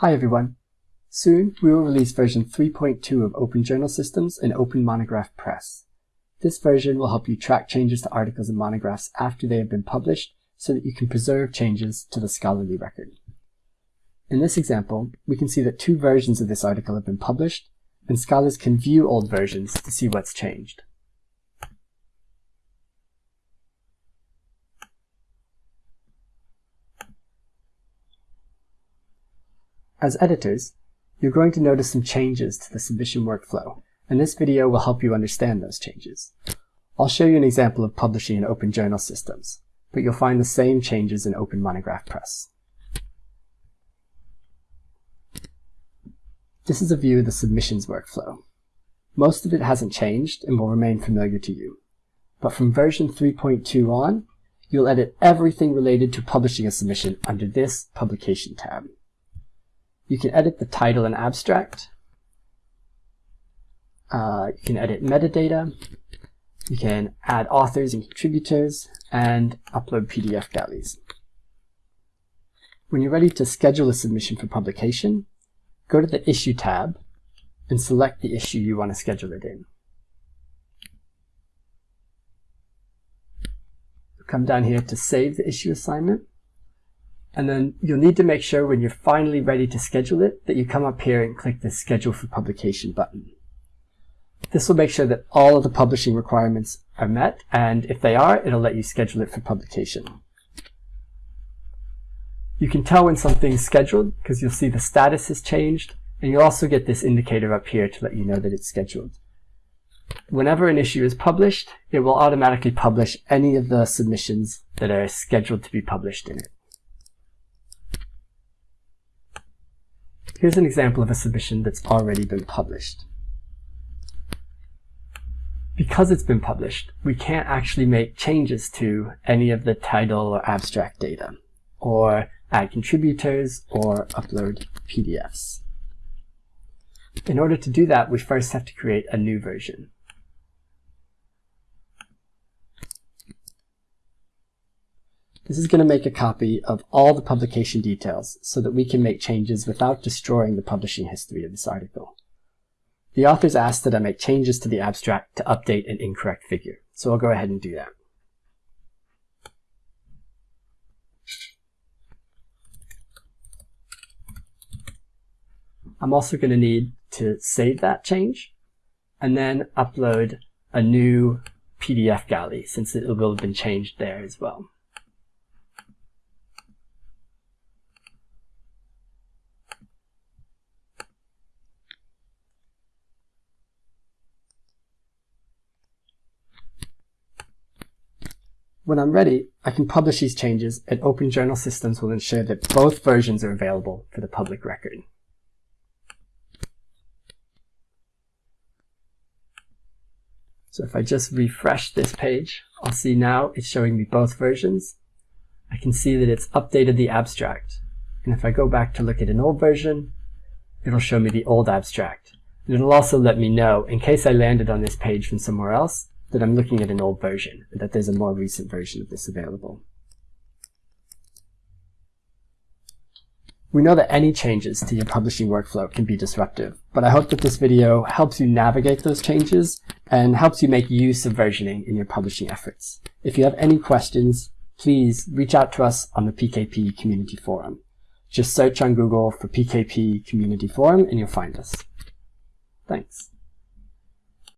Hi everyone. Soon we will release version 3.2 of Open Journal Systems and Open Monograph Press. This version will help you track changes to articles and monographs after they have been published so that you can preserve changes to the scholarly record. In this example, we can see that two versions of this article have been published, and scholars can view old versions to see what's changed. As editors, you're going to notice some changes to the submission workflow, and this video will help you understand those changes. I'll show you an example of publishing in Open Journal Systems, but you'll find the same changes in Open Monograph Press. This is a view of the submissions workflow. Most of it hasn't changed and will remain familiar to you. But from version 3.2 on, you'll edit everything related to publishing a submission under this Publication tab. You can edit the title and abstract. Uh, you can edit metadata. You can add authors and contributors and upload PDF galleys. When you're ready to schedule a submission for publication, go to the Issue tab and select the issue you want to schedule it in. Come down here to save the issue assignment and then you'll need to make sure when you're finally ready to schedule it that you come up here and click the Schedule for Publication button. This will make sure that all of the publishing requirements are met, and if they are, it'll let you schedule it for publication. You can tell when something's scheduled because you'll see the status has changed, and you'll also get this indicator up here to let you know that it's scheduled. Whenever an issue is published, it will automatically publish any of the submissions that are scheduled to be published in it. Here's an example of a submission that's already been published. Because it's been published, we can't actually make changes to any of the title or abstract data, or add contributors, or upload PDFs. In order to do that, we first have to create a new version. This is going to make a copy of all the publication details so that we can make changes without destroying the publishing history of this article. The authors asked that I make changes to the abstract to update an incorrect figure, so I'll go ahead and do that. I'm also going to need to save that change and then upload a new PDF galley since it will have been changed there as well. When I'm ready, I can publish these changes and Open Journal Systems will ensure that both versions are available for the public record. So if I just refresh this page, I'll see now it's showing me both versions. I can see that it's updated the abstract. And if I go back to look at an old version, it'll show me the old abstract. And it'll also let me know, in case I landed on this page from somewhere else, that I'm looking at an old version, and that there's a more recent version of this available. We know that any changes to your publishing workflow can be disruptive, but I hope that this video helps you navigate those changes and helps you make use of versioning in your publishing efforts. If you have any questions, please reach out to us on the PKP Community Forum. Just search on Google for PKP Community Forum and you'll find us. Thanks.